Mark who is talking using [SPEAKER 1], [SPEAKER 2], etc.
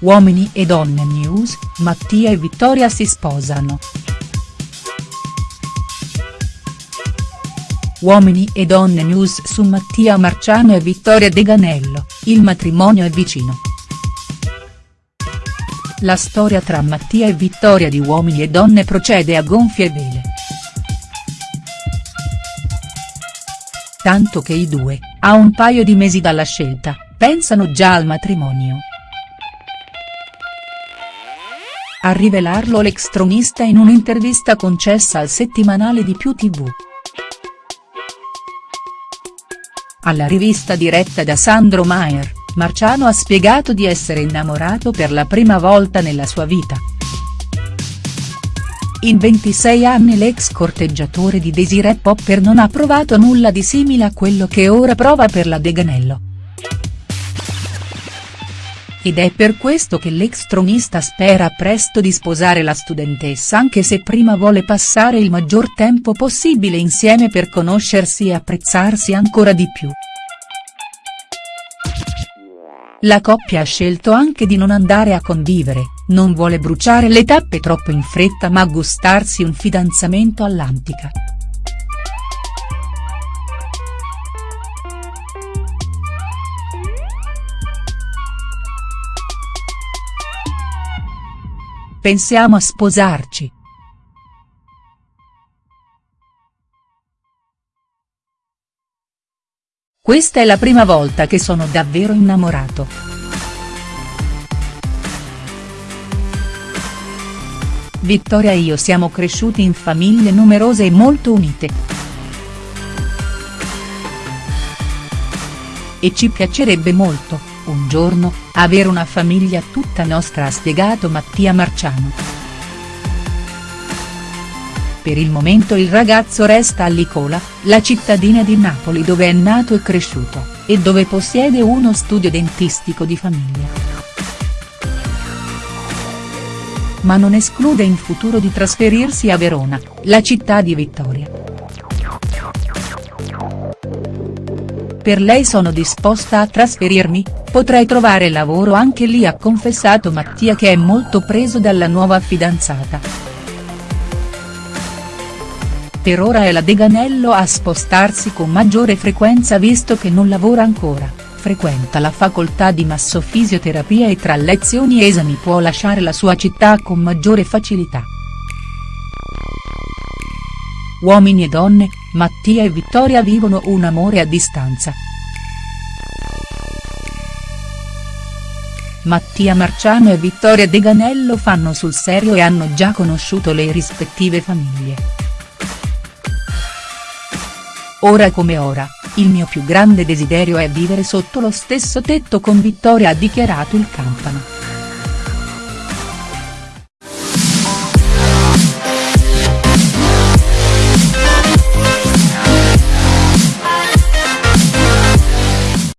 [SPEAKER 1] Uomini e donne news, Mattia e Vittoria si sposano. Uomini e donne news su Mattia Marciano e Vittoria Deganello, il matrimonio è vicino. La storia tra Mattia e Vittoria di Uomini e donne procede a gonfie vele. Tanto che i due, a un paio di mesi dalla scelta, pensano già al matrimonio. A rivelarlo l'ex tronista in un'intervista concessa al settimanale di Più tv. Alla rivista diretta da Sandro Maier, Marciano ha spiegato di essere innamorato per la prima volta nella sua vita. In 26 anni l'ex corteggiatore di Desiree Popper non ha provato nulla di simile a quello che ora prova per la Deganello. Ed è per questo che l'ex tronista spera presto di sposare la studentessa anche se prima vuole passare il maggior tempo possibile insieme per conoscersi e apprezzarsi ancora di più. La coppia ha scelto anche di non andare a convivere, non vuole bruciare le tappe troppo in fretta ma gustarsi un fidanzamento all'antica. Pensiamo a sposarci. Questa è la prima volta che sono davvero innamorato. Vittoria e io siamo cresciuti in famiglie numerose e molto unite. E ci piacerebbe molto, un giorno, avere una famiglia tutta nostra ha spiegato Mattia Marciano. Per il momento il ragazzo resta a Licola, la cittadina di Napoli dove è nato e cresciuto, e dove possiede uno studio dentistico di famiglia. Ma non esclude in futuro di trasferirsi a Verona, la città di Vittoria. Per lei sono disposta a trasferirmi, potrei trovare lavoro anche lì ha confessato Mattia che è molto preso dalla nuova fidanzata. Per ora è la Deganello a spostarsi con maggiore frequenza visto che non lavora ancora, frequenta la facoltà di massofisioterapia e tra lezioni e esami può lasciare la sua città con maggiore facilità. Uomini e donne, Mattia e Vittoria vivono un amore a distanza. Mattia Marciano e Vittoria Deganello fanno sul serio e hanno già conosciuto le rispettive famiglie. Ora come ora, il mio più grande desiderio è vivere sotto lo stesso tetto con Vittoria ha dichiarato il Campano.